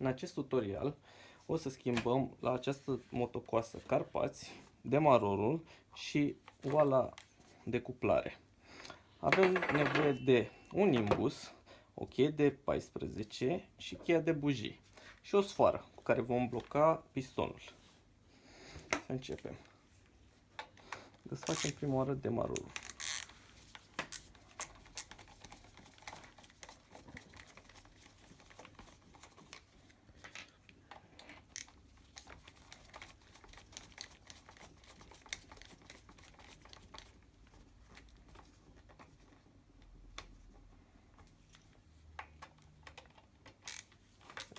În acest tutorial o să schimbăm la această motocoasă Carpați, demarorul și oala de cuplare. Avem nevoie de un imbus, o cheie de 14 și cheia de bujii și o sfoară cu care vom bloca pistonul. Să începem. Desfacem prima oară demarorul.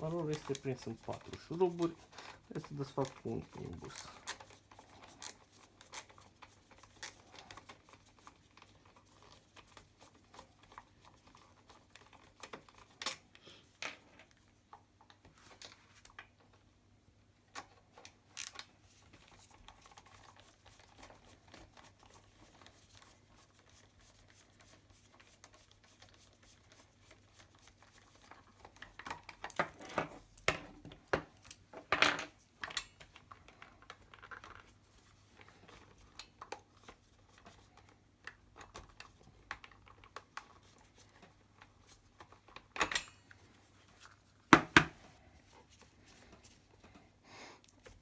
Marorul este prins în patru șuruburi. Trebuie să desfac cu un imbus.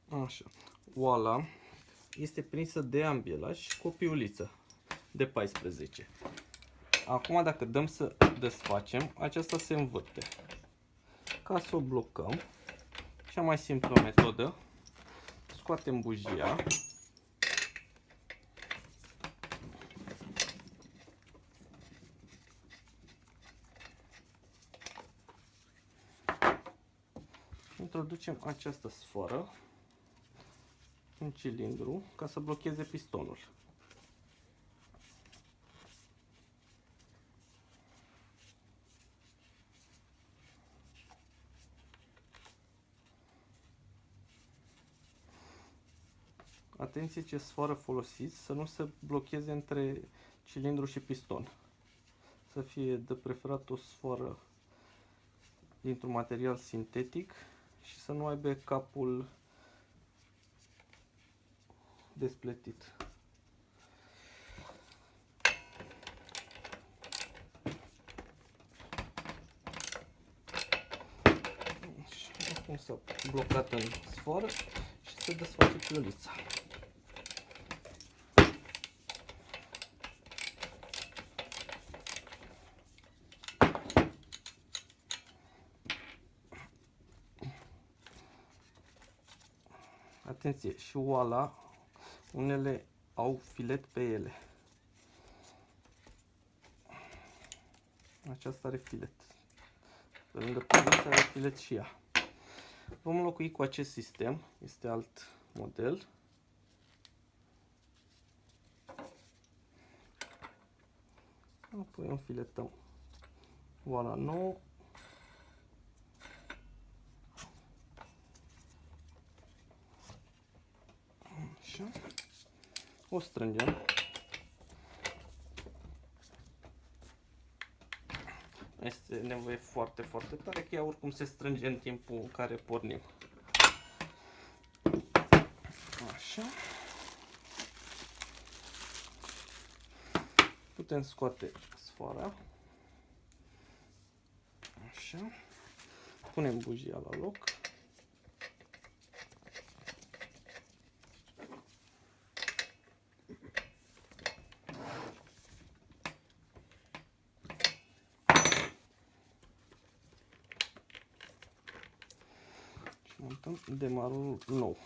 Așa. Oala este prinsă de ambiela și copiuliță de 14. Acum dacă dăm să desfacem, aceasta se învârte. Ca să o blocăm, cea mai simplă metodă, scoatem bujia, introducem această sforă în cilindru ca să blocheze pistonul. Atenție ce sfoară folosiți să nu se blocheze între cilindru și piston. Să fie de preferat o sfoară dintr-un material sintetic și să nu aibă capul despletit. Și acum s-a blocat în sfoară și se desface piolița. Atenție, și oala unele au filet pe ele. Aceasta are filet. Pe lângă polița are filet și ea. Vom înlocui cu acest sistem. Este alt model. Apoi înfiletăm oala nouă. Așa. O strângem. Este nevoie foarte, foarte tare, că ea oricum se strânge în timpul în care pornim. Așa. Putem scoate sfoara. Așa. Punem bujia la loc. Montăm demarul nou.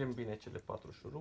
Strângem bine cele patru șuruburi.